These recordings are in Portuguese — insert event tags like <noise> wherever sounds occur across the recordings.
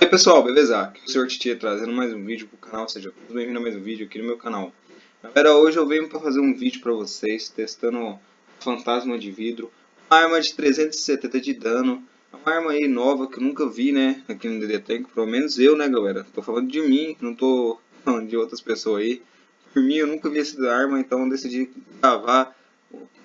E aí pessoal, beleza? Aqui é o Sr. Titia trazendo mais um vídeo pro canal, seja bem-vindo a mais um vídeo aqui no meu canal. Galera, hoje eu venho para fazer um vídeo para vocês, testando Fantasma de Vidro, uma arma de 370 de dano, uma arma aí nova que eu nunca vi, né, aqui no DD Tank, pelo menos eu, né galera, tô falando de mim, não tô falando de outras pessoas aí. Por mim, eu nunca vi essa arma, então decidi gravar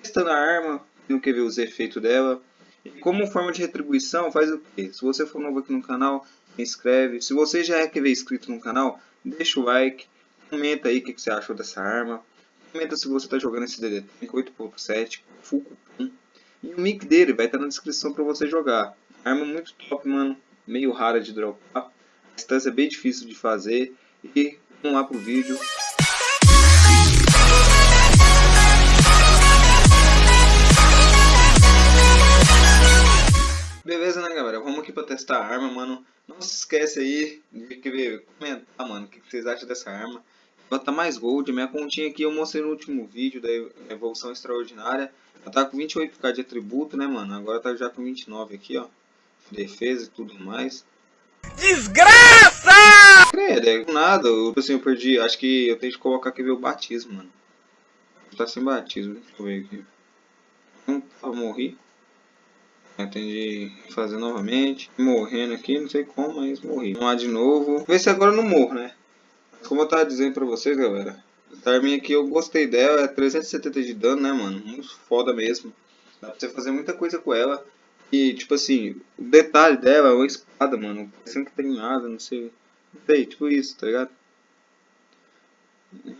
testando a arma, tenho que ver os efeitos dela. E como forma de retribuição, faz o quê? Se você for novo aqui no canal, inscreve. Se você já é que ver inscrito no canal, deixa o like. Comenta aí o que, que você achou dessa arma. Comenta se você está jogando esse DD 8.7 Full. E o mic dele vai estar na descrição para você jogar. Arma muito top, mano. Meio rara de dropar. A distância é bem difícil de fazer. E vamos lá pro vídeo. Beleza, né, galera? Vamos aqui pra testar a arma, mano. Não se esquece aí de querer comentar, mano, o que vocês acham dessa arma. Bota mais gold. Minha continha aqui eu mostrei no último vídeo da evolução extraordinária. Ela tá com 28k de atributo, né, mano? Agora tá já com 29 aqui, ó. Defesa e tudo mais. Desgraça! Credo, é nada. Eu, assim, eu perdi. Acho que eu tenho que colocar aqui ver o batismo, mano. Tá sem batismo. Deixa eu ver aqui. Não, eu morri. Atendi fazer novamente. Morrendo aqui, não sei como, mas morri. Vamos lá de novo. Ver se agora eu não morro, né? Como eu tava dizendo pra vocês, galera. Essa arminha aqui eu gostei dela. É 370 de dano, né, mano? Muito foda mesmo. Dá pra você fazer muita coisa com ela. E, tipo assim, o detalhe dela é uma espada, mano. Parecendo que tem nada, não sei. Não sei, tipo isso, tá ligado?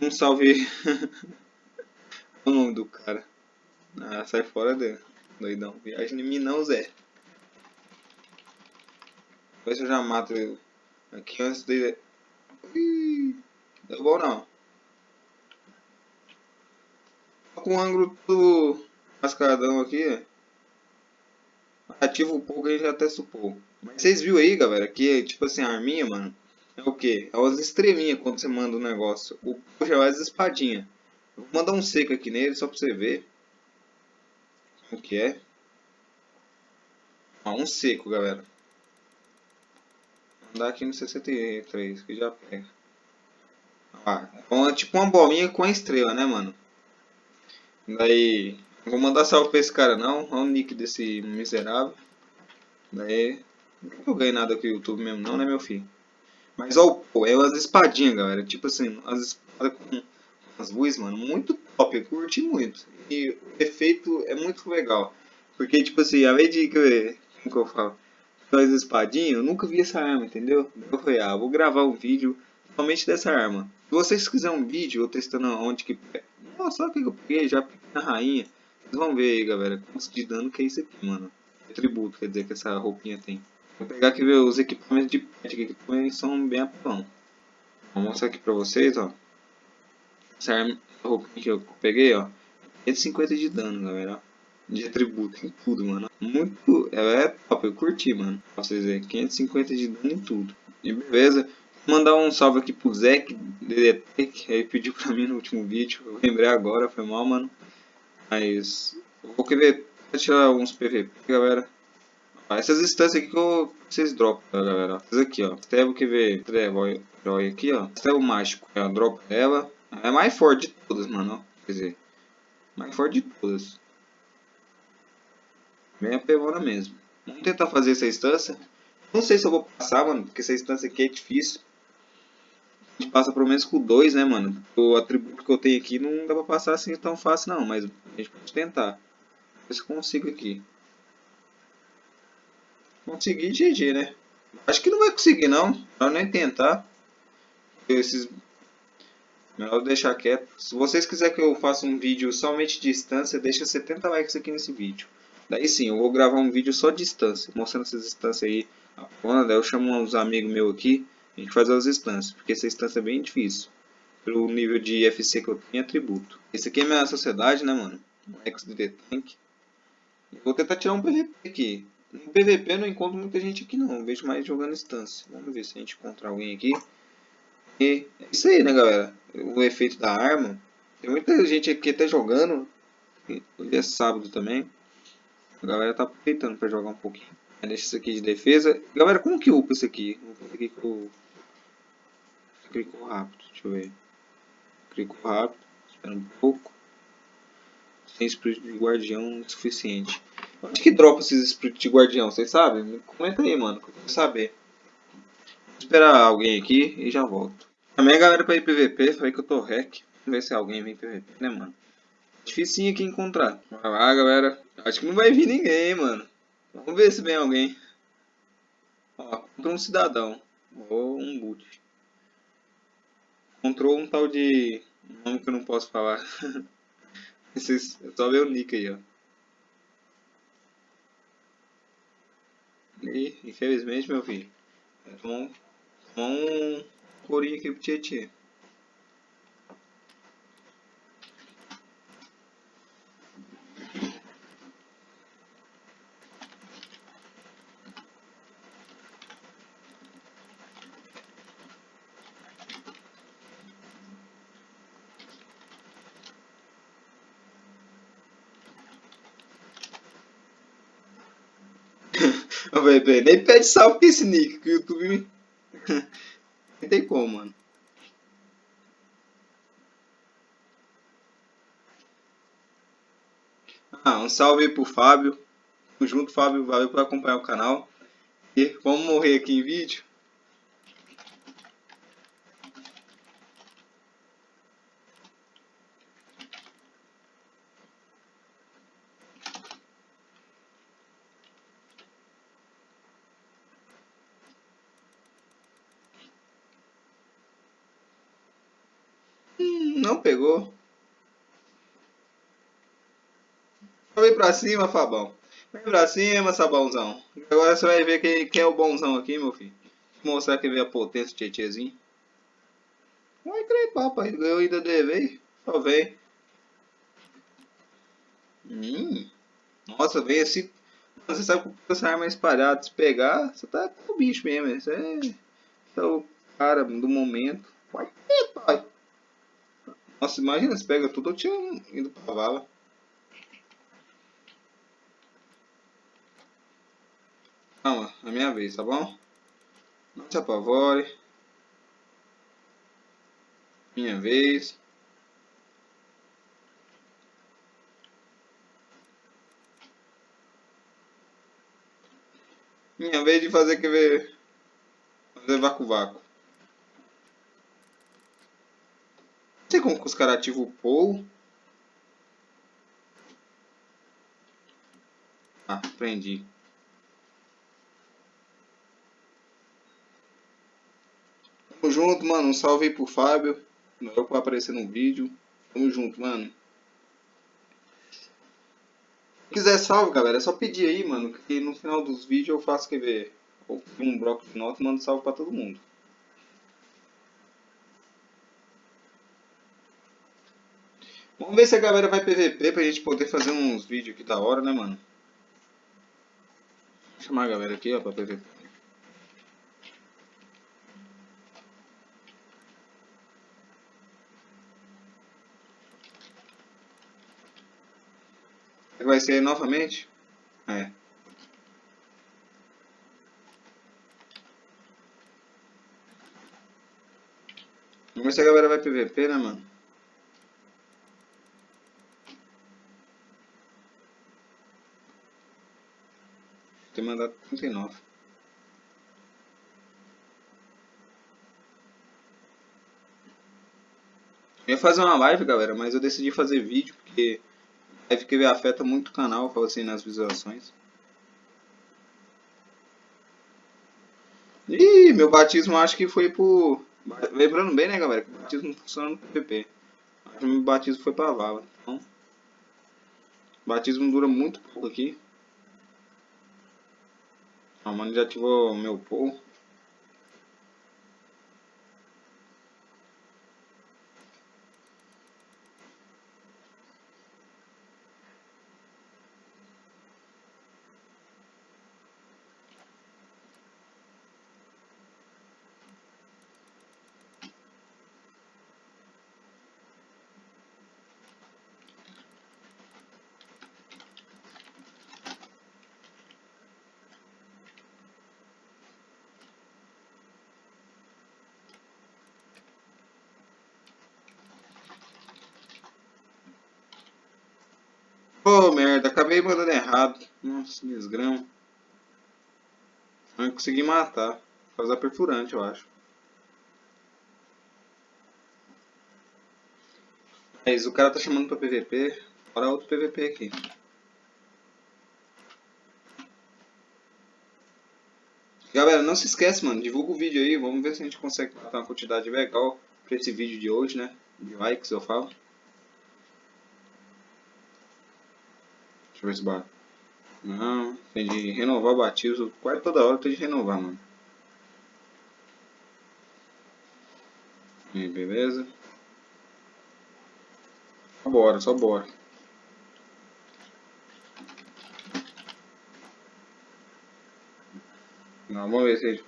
Um salve. <laughs> o nome do cara. Ah, sai fora dele. Doidão. Viagem em mim não, Zé. Vê se eu já mato ele. Aqui antes dele. Ih, deu bom não. Tô com o ângulo do mascaradão aqui. Ativa um pouco e já até supor. Mas vocês viram aí, galera, que tipo assim, a arminha, mano, é o que? É umas estrelinhas quando você manda um negócio. O puxa é as espadinhas. Vou mandar um seco aqui nele só pra você ver. O que é? Ó, um seco, galera. Andar aqui no 63, que já pega. Ah, é tipo uma bolinha com a estrela, né, mano? Daí, vou mandar salve pra esse cara não, olha o nick desse miserável. Daí, não eu ganhei nada com o YouTube mesmo não, né, meu filho? Mas, ó, é as espadinhas, galera. Tipo assim, as espadas com as luzes, mano, muito top, eu curti muito. E o efeito é muito legal. Porque, tipo assim, além de que, que eu falo, as espadinhas, eu nunca vi essa arma, entendeu? Eu falei, ah, vou gravar um vídeo somente dessa arma. Se vocês quiserem um vídeo, eu testando onde que... Nossa, olha o que eu peguei, já peguei na rainha. Vocês vão ver aí, galera, quanto de dano que é isso aqui, mano. É tributo, quer dizer, que essa roupinha tem. Vou pegar aqui ver os equipamentos de pet, que também são bem apelão. Vou mostrar aqui pra vocês, ó. Essa arma, roupinha que eu peguei, ó. 150 de dano, galera. De atributo em tudo, mano. Muito. Ela é top, eu curti, mano. Pra vocês verem. 550 de dano em tudo. E beleza. Vou mandar um salve aqui pro Zek, DDT, ele pediu pra mim no último vídeo. Eu lembrei agora, foi mal, mano. Mas. Vou querer tirar uns PVP, galera. essas instâncias aqui que eu, vocês dropam, galera. Essas aqui, ó. Até vou querer herói aqui, ó. o mágico. Eu dropo ela. É a mais forte de todas, mano. Quer dizer, mais forte de todas. Bem apelona mesmo. Vamos tentar fazer essa instância. Não sei se eu vou passar, mano, porque essa instância aqui é difícil. A gente passa pelo menos com dois, né, mano? O atributo que eu tenho aqui não dá pra passar assim tão fácil, não. Mas a gente pode tentar. Ver se eu consigo aqui. Conseguir GG, né? Acho que não vai conseguir, não. Melhor nem tentar. Esses Melhor deixar quieto. Se vocês quiserem que eu faça um vídeo somente de distância, deixa 70 likes aqui nesse vídeo. Daí sim, eu vou gravar um vídeo só de distância, mostrando essas distâncias aí. Daí eu chamo uns amigos meus aqui, a gente faz as distâncias, porque essa distância é bem difícil. Pelo nível de FC que eu tenho, atributo. Esse aqui é minha sociedade, né, mano? Um XDD Tank. vou tentar tirar um PVP aqui. No PVP eu não encontro muita gente aqui não, eu vejo mais jogando distância. Vamos ver se a gente encontra alguém aqui. E é isso aí, né, galera? O efeito da arma. Tem muita gente aqui até jogando. Hoje é sábado também. A galera tá aproveitando para jogar um pouquinho. Deixa isso aqui de defesa. Galera, como que upa isso aqui? Vou fazer aqui com o... Clicou rápido, deixa eu ver. Clicou rápido, espera um pouco. Sem espírito de guardião suficiente. Onde que dropa esses espíritos de guardião? Vocês sabem? Comenta aí, mano, que eu quero saber. Vou esperar alguém aqui e já volto. Também galera pra ir PVP, falei que eu tô rec. Vamos ver se alguém vem PVP, né, mano? Dificinho aqui encontrar. Vai lá, galera. Acho que não vai vir ninguém, mano. Vamos ver se vem alguém. Ó, encontrou um cidadão. Ou um boot. Encontrou um tal de... Um nome que eu não posso falar. <laughs> Vocês... Só ver o nick aí, ó. E, infelizmente, meu filho. Tomou, tomou um corinho aqui pro Tietê. <laughs> Ô, bebê, nem pede salve com esse nick, que o YouTube <laughs> Não tem como, mano. Ah, um salve aí pro Fábio. Tamo junto, Fábio. Valeu por acompanhar o canal. E vamos morrer aqui em vídeo. Hum, não pegou. Vem pra cima, Fabão. Vem pra cima, Sabãozão. Agora você vai ver quem, quem é o bonzão aqui, meu filho. Mostrar que veio a potência do Tietêzinho. Vai crer, papai. Eu ainda devei. Só vem. Hum. Nossa, vem assim. Você sabe que essa arma é espalhada. Se pegar, você tá com o bicho mesmo. Você é, é o cara do momento. Vai ter, pai. Nossa, imagina se pega tudo, eu tinha ido pra vala. Calma, é minha vez, tá bom? Não se apavore. Minha vez. Minha vez de fazer que ver. Fazer vácuo-vácuo. Sei como que os caras ativam o pull. Ah, prendi. Tamo junto, mano. Um salve aí pro Fábio. Não pra aparecer no vídeo. Tamo junto, mano. Se quiser salve, galera, é só pedir aí, mano. Que no final dos vídeos eu faço que ver. Ou um bloco de nota e mando salve pra todo mundo. Vamos ver se a galera vai PVP pra gente poder fazer uns vídeos aqui da hora, né, mano? Vou chamar a galera aqui, ó, pra PVP. Vai ser novamente? É. Vamos ver se a galera vai PVP, né, mano? Tem mandado 39. Eu ia fazer uma live, galera, mas eu decidi fazer vídeo porque live que afeta muito o canal, assim, nas visualizações. Ih, meu batismo acho que foi por... Lembrando bem, né, galera, que o batismo funciona no PVP. Acho que meu batismo foi pra vala. Então, o batismo dura muito pouco aqui. Mano já ativou meu pull. Ô, oh, merda, acabei mandando errado. Nossa, desgrama. Não consegui matar. Fazer perfurante, eu acho. Mas o cara tá chamando pra PVP. Bora outro PVP aqui. Galera, não se esquece, mano. Divulga o vídeo aí. Vamos ver se a gente consegue botar uma quantidade legal pra esse vídeo de hoje, né? De likes, eu falo. Deixa eu ver. Não, tem de renovar batismo. Quase toda hora tem de renovar, mano. E beleza. Bora, só bora. Não, vamos ver se...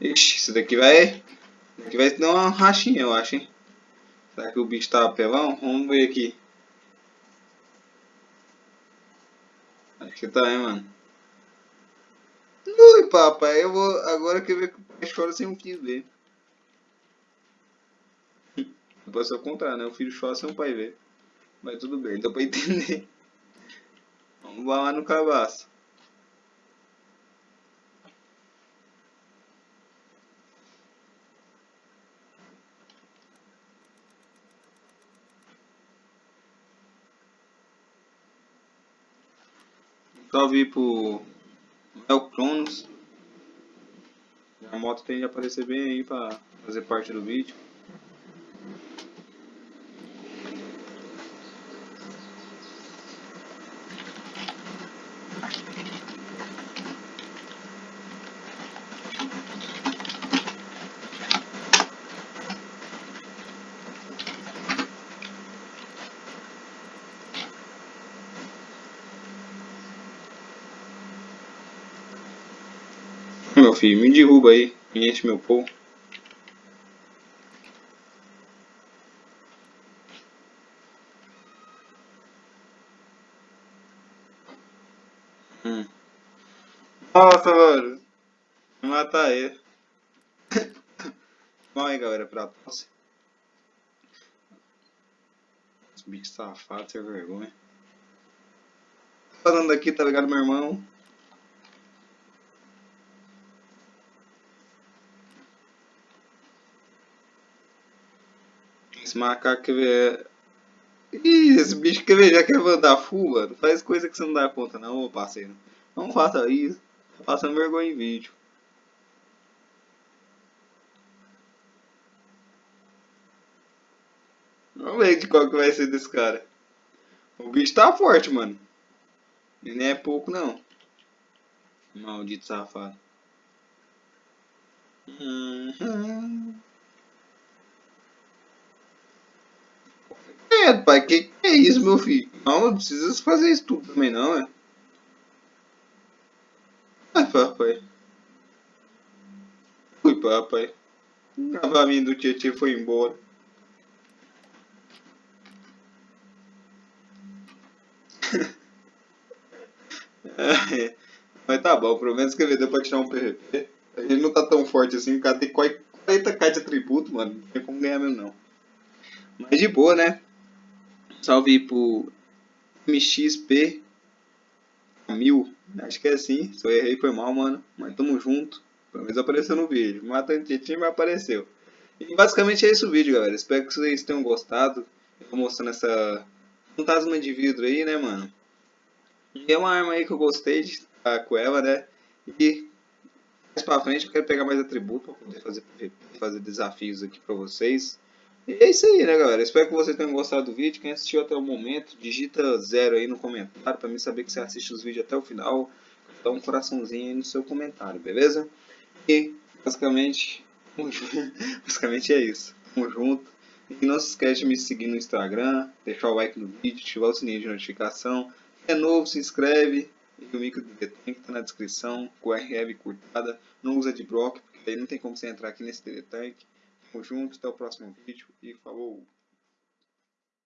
Ixi, isso daqui vai... Isso daqui vai dar uma rachinha, eu acho, hein? Será que o bicho tá apelão? Vamos ver aqui. Acho que tá, hein, mano. Ui, papai, eu vou... Agora que eu ver pai chora sem um quis ver. Pode ser o contrário, né? O filho chora sem o pai ver. Mas tudo bem, dá pra entender. Vamos lá no cabaço. Salve pro El Cronos. A moto tem de aparecer bem aí pra fazer parte do vídeo. Filho, me derruba aí, me enche meu povo. Hum. Nossa, mano. Vou matar ele. Vamos aí, galera, pra tosse. Os bichos safados, sem vergonha. Falando aqui, tá ligado, meu irmão? Esse macaco ver. Ih, esse bicho quer ver, já quer mandar full, mano. Faz coisa que você não dá conta, não, ô parceiro. Não faça isso. Passando vergonha em vídeo. Vamos ver de qual que vai ser desse cara. O bicho tá forte, mano. E nem é pouco, não. Maldito safado. Uhum. Pai, que, que é isso, meu filho? Não, não precisa fazer isso tudo também, não, é? Ai, papai. Fui, papai. O cavalinho do Tietchan foi embora. é, <laughs> mas tá bom, pelo menos que deu pra tirar um PVP. A gente não tá tão forte assim, o cara tem 40k de atributo, mano. Não tem como ganhar mesmo não. Mas de boa, né? Salve pro MXP 1000. Acho que é assim. Se eu errei foi mal, mano. Mas tamo junto. Pelo menos apareceu no vídeo. Matando Tietchan, mas apareceu. E basicamente é esse o vídeo, galera. Espero que vocês tenham gostado. Eu tô mostrando essa fantasma de vidro aí, né, mano. E é uma arma aí que eu gostei de estar com ela, né. E mais pra frente eu quero pegar mais atributo pra poder fazer, fazer desafios aqui pra vocês. E é isso aí, né, galera? Espero que vocês tenham gostado do vídeo. Quem assistiu até o momento, digita zero aí no comentário para mim saber que você assiste os vídeos até o final. Dá um coraçãozinho aí no seu comentário, beleza? E, basicamente, <laughs> basicamente é isso. Tamo junto. E não se esquece de me seguir no Instagram, deixar o like no vídeo, ativar o sininho de notificação. Se é novo, se inscreve. E o micro do Detank tá na descrição, com RF curtada. Não usa de bloco, porque aí não tem como você entrar aqui nesse Detank. Tamo junto, até o próximo vídeo e falou!